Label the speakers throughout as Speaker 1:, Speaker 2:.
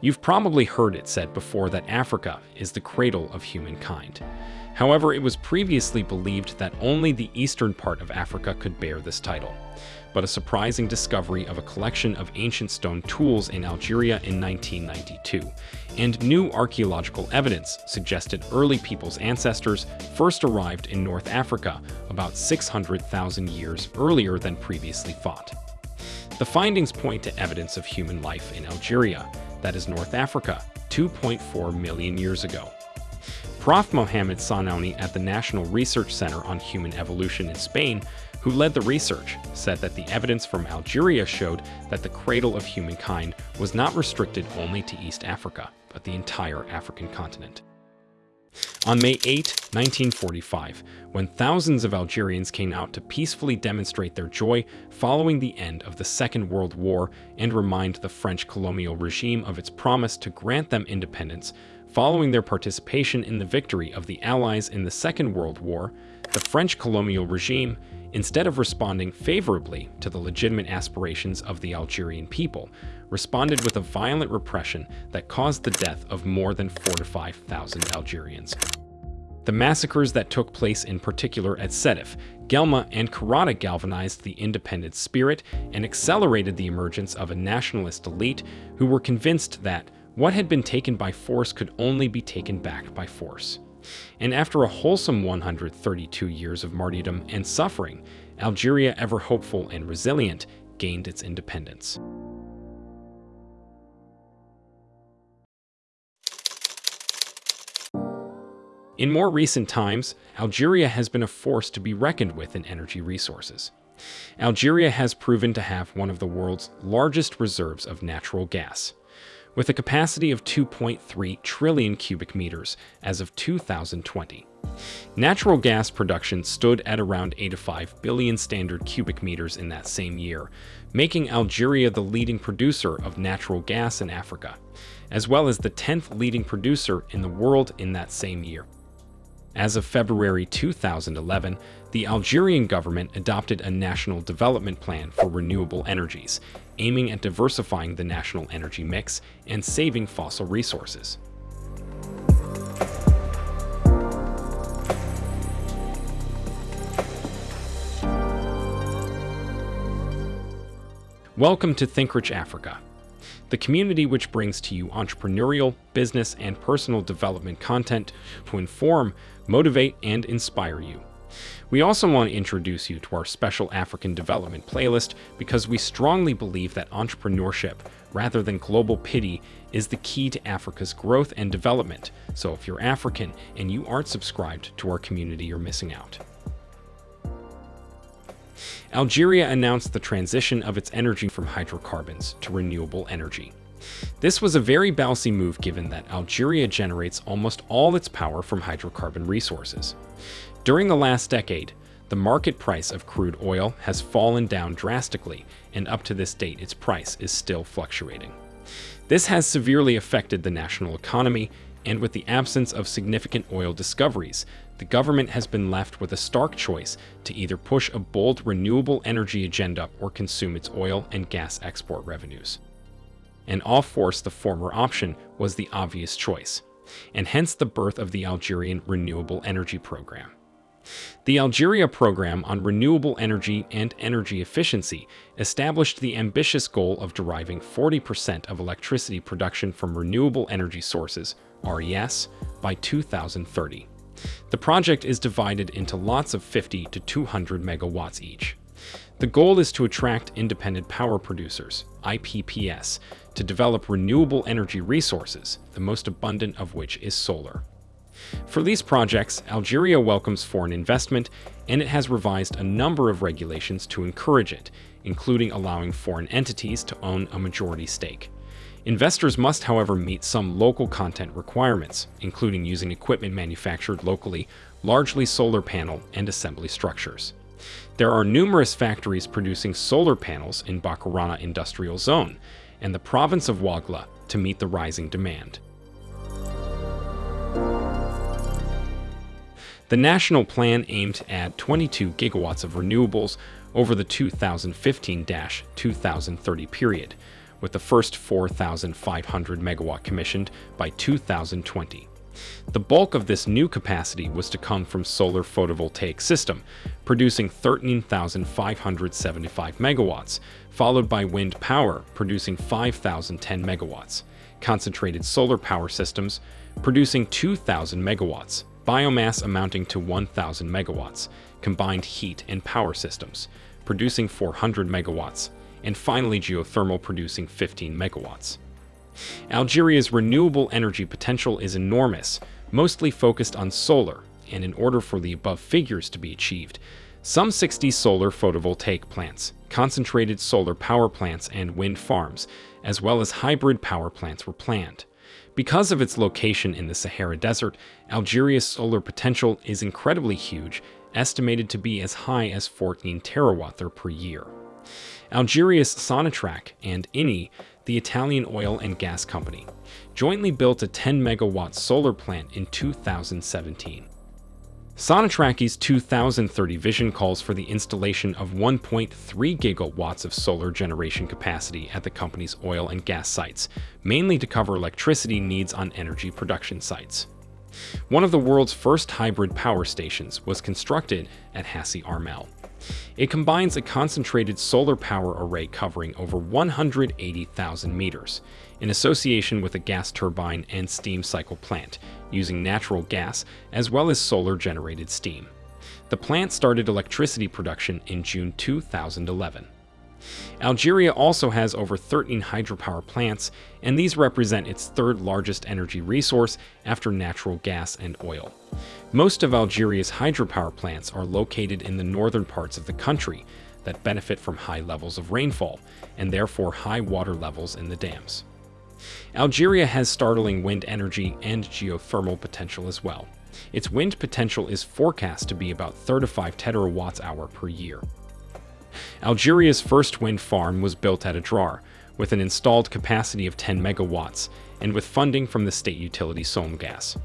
Speaker 1: You've probably heard it said before that Africa is the cradle of humankind. However, it was previously believed that only the eastern part of Africa could bear this title. But a surprising discovery of a collection of ancient stone tools in Algeria in 1992, and new archaeological evidence suggested early people's ancestors first arrived in North Africa about 600,000 years earlier than previously thought. The findings point to evidence of human life in Algeria, that is North Africa, 2.4 million years ago. Prof. Mohamed Sahnouni at the National Research Center on Human Evolution in Spain, who led the research, said that the evidence from Algeria showed that the cradle of humankind was not restricted only to East Africa, but the entire African continent. On May 8, 1945, when thousands of Algerians came out to peacefully demonstrate their joy following the end of the Second World War and remind the French colonial regime of its promise to grant them independence, following their participation in the victory of the Allies in the Second World War, the French colonial regime instead of responding favorably to the legitimate aspirations of the Algerian people, responded with a violent repression that caused the death of more than 4 to 5,000 Algerians. The massacres that took place in particular at Sétif, Guelma, and Kherrata galvanized the independent spirit and accelerated the emergence of a nationalist elite who were convinced that what had been taken by force could only be taken back by force and after a wholesome 132 years of martyrdom and suffering, Algeria, ever hopeful and resilient, gained its independence. In more recent times, Algeria has been a force to be reckoned with in energy resources. Algeria has proven to have one of the world's largest reserves of natural gas with a capacity of 2.3 trillion cubic meters as of 2020. Natural gas production stood at around 85 billion standard cubic meters in that same year, making Algeria the leading producer of natural gas in Africa, as well as the 10th leading producer in the world in that same year. As of February 2011, the Algerian government adopted a national development plan for renewable energies, aiming at diversifying the national energy mix and saving fossil resources. Welcome to ThinkRich Africa, the community which brings to you entrepreneurial, business, and personal development content to inform, motivate, and inspire you. We also want to introduce you to our special African development playlist because we strongly believe that entrepreneurship, rather than global pity, is the key to Africa's growth and development. So if you're African and you aren't subscribed to our community, you're missing out. Algeria announced the transition of its energy from hydrocarbons to renewable energy. This was a very ballsy move given that Algeria generates almost all its power from hydrocarbon resources. During the last decade, the market price of crude oil has fallen down drastically, and up to this date its price is still fluctuating. This has severely affected the national economy, and with the absence of significant oil discoveries, the government has been left with a stark choice to either push a bold renewable energy agenda or consume its oil and gas export revenues. And off force the former option was the obvious choice, and hence the birth of the Algerian Renewable Energy Program. The Algeria Program on Renewable Energy and Energy Efficiency established the ambitious goal of deriving 40% of electricity production from renewable energy sources, RES, by 2030. The project is divided into lots of 50 to 200 megawatts each. The goal is to attract independent power producers, IPPs, to develop renewable energy resources, the most abundant of which is solar. For these projects, Algeria welcomes foreign investment, and it has revised a number of regulations to encourage it, including allowing foreign entities to own a majority stake. Investors must, however, meet some local content requirements, including using equipment manufactured locally, largely solar panel and assembly structures. There are numerous factories producing solar panels in Bakarana Industrial Zone and the province of Ouargla to meet the rising demand. The national plan aimed at 22 gigawatts of renewables over the 2015-2030 period, with the first 4,500 megawatt commissioned by 2020. The bulk of this new capacity was to come from solar photovoltaic system, producing 13,575 megawatts, followed by wind power, producing 5,010 megawatts, concentrated solar power systems, producing 2,000 megawatts, biomass amounting to 1,000 megawatts, combined heat and power systems, producing 400 megawatts, and finally geothermal producing 15 megawatts. Algeria's renewable energy potential is enormous, mostly focused on solar, and in order for the above figures to be achieved, some 60 solar photovoltaic plants, concentrated solar power plants, and wind farms, as well as hybrid power plants were planned. Because of its location in the Sahara Desert, Algeria's solar potential is incredibly huge, estimated to be as high as 14 terawatt per year. Algeria's Sonatrach and Eni the Italian oil and gas company, jointly built a 10 megawatt solar plant in 2017. Sonatrach's 2030 vision calls for the installation of 1.3 gigawatts of solar generation capacity at the company's oil and gas sites, mainly to cover electricity needs on energy production sites. One of the world's first hybrid power stations was constructed at Hassi R'Mel. It combines a concentrated solar power array covering over 180,000 meters, in association with a gas turbine and steam cycle plant, using natural gas as well as solar-generated steam. The plant started electricity production in June 2011. Algeria also has over 13 hydropower plants, and these represent its third largest energy resource after natural gas and oil. Most of Algeria's hydropower plants are located in the northern parts of the country that benefit from high levels of rainfall, and therefore high water levels in the dams. Algeria has startling wind energy and geothermal potential as well. Its wind potential is forecast to be about 35 terawatts hour per year. Algeria's first wind farm was built at Adrar, with an installed capacity of 10 megawatts, and with funding from the state utility Sonelgaz.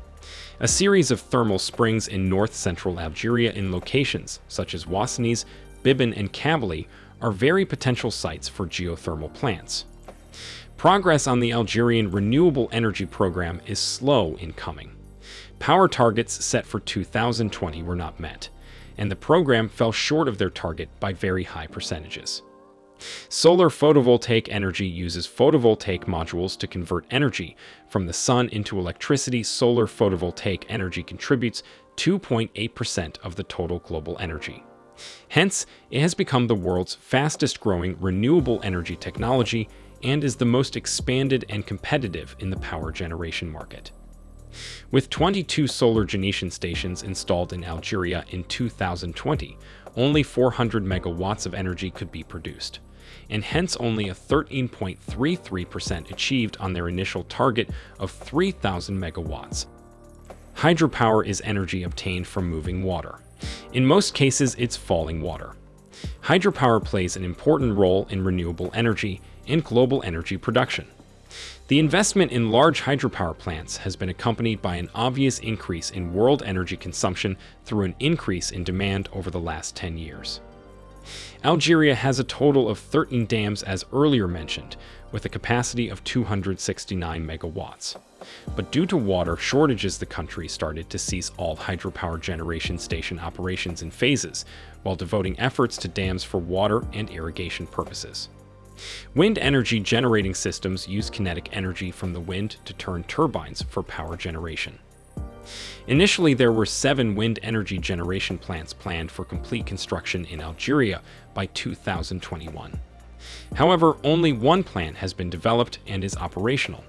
Speaker 1: A series of thermal springs in north-central Algeria in locations such as Ouassanis, Biban, and Kabylie are very potential sites for geothermal plants. Progress on the Algerian renewable energy program is slow in coming. Power targets set for 2020 were not met, and the program fell short of their target by very high percentages. Solar photovoltaic energy uses photovoltaic modules to convert energy from the sun into electricity. Solar photovoltaic energy contributes 2.8% of the total global energy. Hence, it has become the world's fastest growing renewable energy technology and is the most expanded and competitive in the power generation market. With 22 solar generation stations installed in Algeria in 2020, only 400 megawatts of energy could be produced, and hence only a 13.33% achieved on their initial target of 3,000 megawatts. Hydropower is energy obtained from moving water. In most cases, it's falling water. Hydropower plays an important role in renewable energy and global energy production. The investment in large hydropower plants has been accompanied by an obvious increase in world energy consumption through an increase in demand over the last 10 years. Algeria has a total of 13 dams as earlier mentioned, with a capacity of 269 megawatts. But due to water shortages, the country started to cease all hydropower generation station operations in phases, while devoting efforts to dams for water and irrigation purposes. Wind energy generating systems use kinetic energy from the wind to turn turbines for power generation. Initially, there were seven wind energy generation plants planned for complete construction in Algeria by 2021. However, only one plant has been developed and is operational.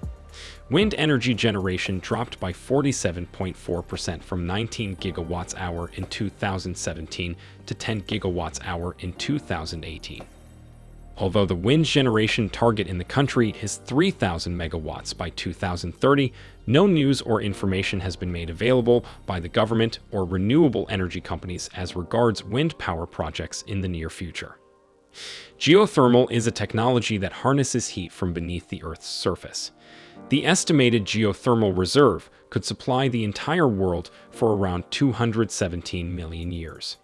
Speaker 1: Wind energy generation dropped by 47.4% from 19 gigawatts hour in 2017 to 10 gigawatts hour in 2018. Although the wind generation target in the country is 3,000 megawatts by 2030, no news or information has been made available by the government or renewable energy companies as regards wind power projects in the near future. Geothermal is a technology that harnesses heat from beneath the Earth's surface. The estimated geothermal reserve could supply the entire world for around 217 million years.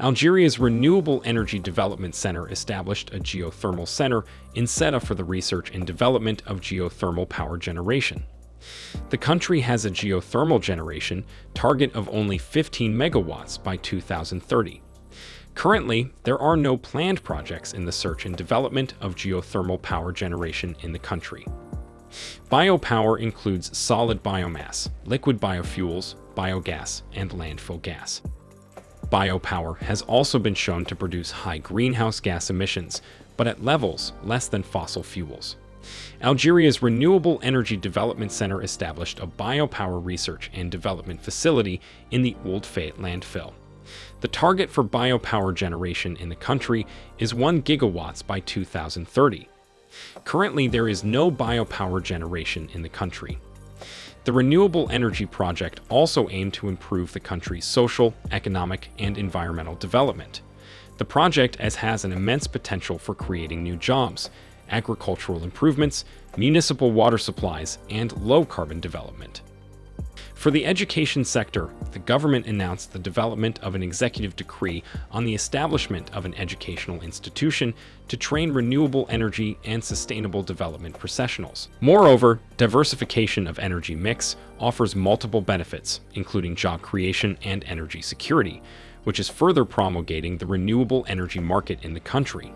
Speaker 1: Algeria's Renewable Energy Development Center established a geothermal center in Ceuta for the research and development of geothermal power generation. The country has a geothermal generation target of only 15 megawatts by 2030. Currently, there are no planned projects in the search and development of geothermal power generation in the country. Biopower includes solid biomass, liquid biofuels, biogas, and landfill gas. Biopower has also been shown to produce high greenhouse gas emissions, but at levels less than fossil fuels. Algeria's Renewable Energy Development Center established a biopower research and development facility in the Ould Fayet landfill. The target for biopower generation in the country is 1 gigawatts by 2030. Currently, there is no biopower generation in the country. The Renewable Energy Project also aimed to improve the country's social, economic, and environmental development. The project as has an immense potential for creating new jobs, agricultural improvements, municipal water supplies, and low-carbon development. For the education sector, the government announced the development of an executive decree on the establishment of an educational institution to train renewable energy and sustainable development professionals. Moreover, diversification of energy mix offers multiple benefits, including job creation and energy security, which is further promulgating the renewable energy market in the country.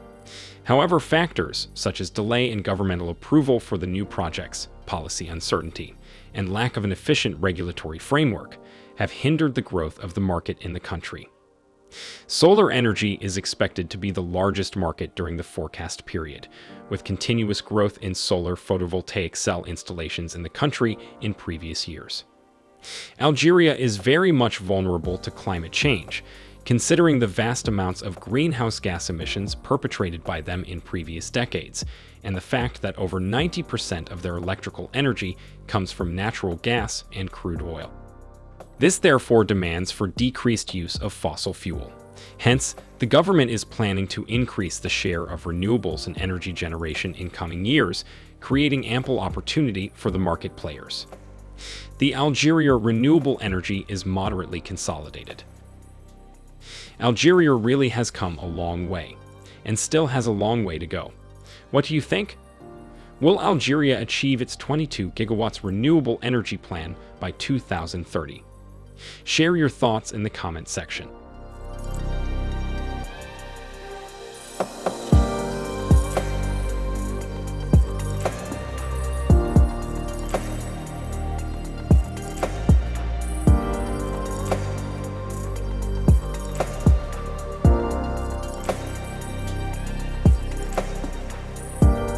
Speaker 1: However, factors such as delay in governmental approval for the new projects, policy uncertainty, and lack of an efficient regulatory framework have hindered the growth of the market in the country. Solar energy is expected to be the largest market during the forecast period, with continuous growth in solar photovoltaic cell installations in the country in previous years. Algeria is very much vulnerable to climate change, considering the vast amounts of greenhouse gas emissions perpetrated by them in previous decades, and the fact that over 90% of their electrical energy comes from natural gas and crude oil. This therefore demands for decreased use of fossil fuel. Hence, the government is planning to increase the share of renewables in energy generation in coming years, creating ample opportunity for the market players. The Algeria renewable energy is moderately consolidated. Algeria really has come a long way, and still has a long way to go. What do you think? Will Algeria achieve its 22 gigawatts renewable energy plan by 2030? Share your thoughts in the comment section.